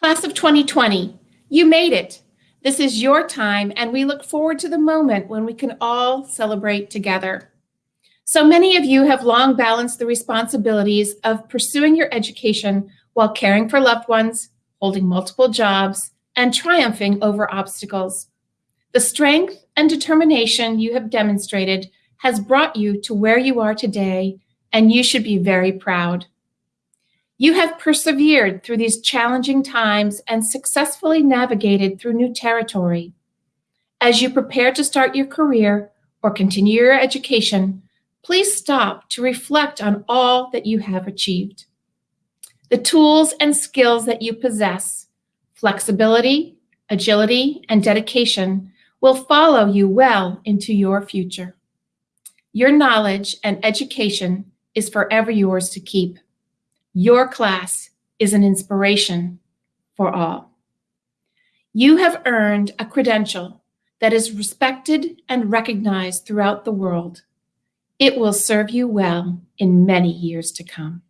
Class of 2020, you made it. This is your time, and we look forward to the moment when we can all celebrate together. So many of you have long balanced the responsibilities of pursuing your education while caring for loved ones, holding multiple jobs, and triumphing over obstacles. The strength and determination you have demonstrated has brought you to where you are today, and you should be very proud. You have persevered through these challenging times and successfully navigated through new territory. As you prepare to start your career or continue your education, please stop to reflect on all that you have achieved. The tools and skills that you possess, flexibility, agility, and dedication will follow you well into your future. Your knowledge and education is forever yours to keep. Your class is an inspiration for all. You have earned a credential that is respected and recognized throughout the world. It will serve you well in many years to come.